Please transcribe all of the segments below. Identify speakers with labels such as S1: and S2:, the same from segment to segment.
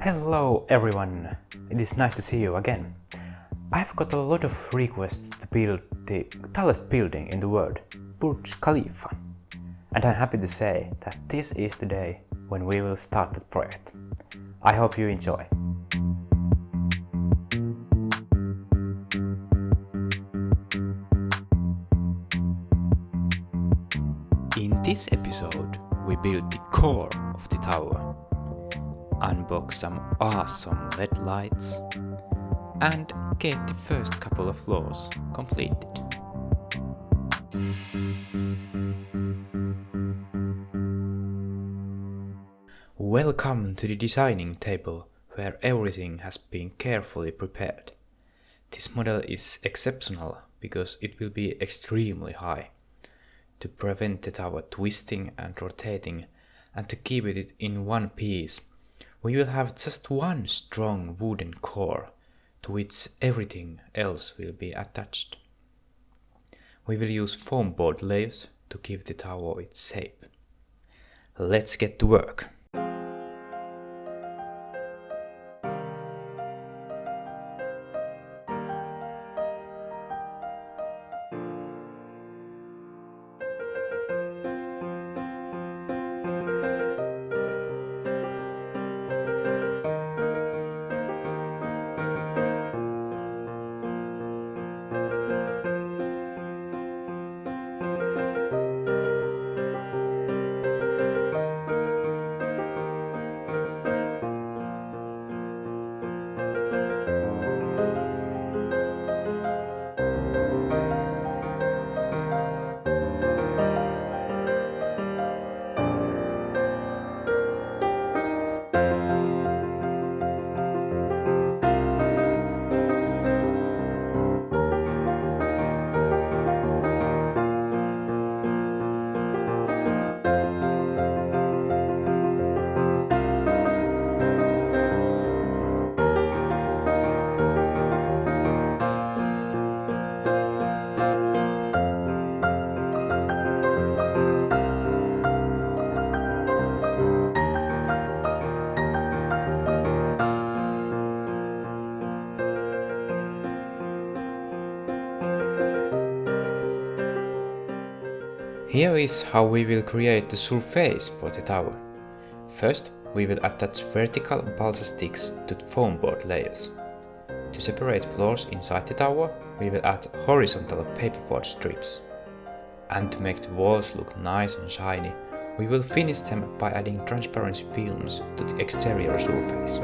S1: Hello everyone! It is nice to see you again. I've got a lot of requests to build the tallest building in the world, Burj Khalifa. And I'm happy to say that this is the day when we will start that project. I hope you enjoy. In this episode, we build the core of the tower, unbox some awesome LED lights, and get the first couple of floors completed. Welcome to the designing table where everything has been carefully prepared. This model is exceptional because it will be extremely high. To prevent the tower twisting and rotating and to keep it in one piece, we will have just one strong wooden core to which everything else will be attached. We will use foam board layers to give the tower its shape. Let's get to work. Here is how we will create the surface for the tower. First, we will attach vertical balsa sticks to foam board layers. To separate floors inside the tower, we will add horizontal paperboard strips. And to make the walls look nice and shiny, we will finish them by adding transparency films to the exterior surface.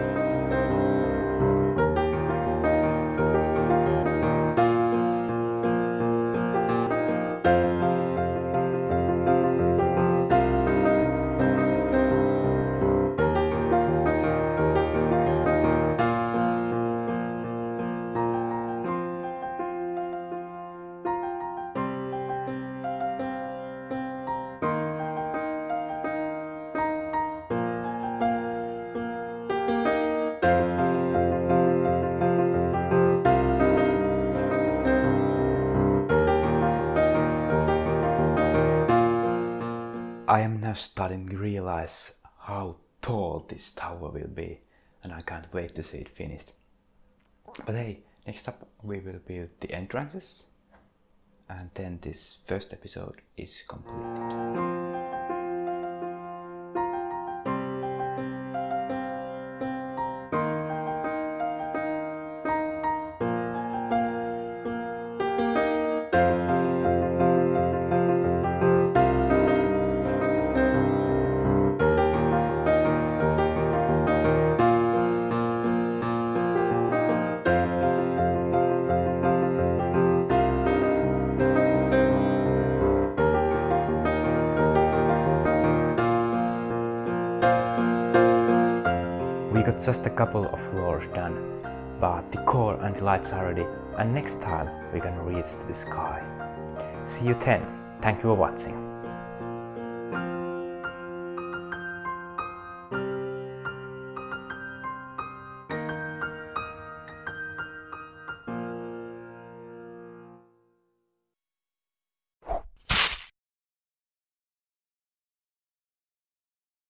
S1: Starting to realize how tall this tower will be and I can't wait to see it finished. But hey, next up we will build the entrances and then this first episode is completed. We got just a couple of floors done, but the core and the lights are ready and next time we can reach to the sky. See you then. Thank you for watching.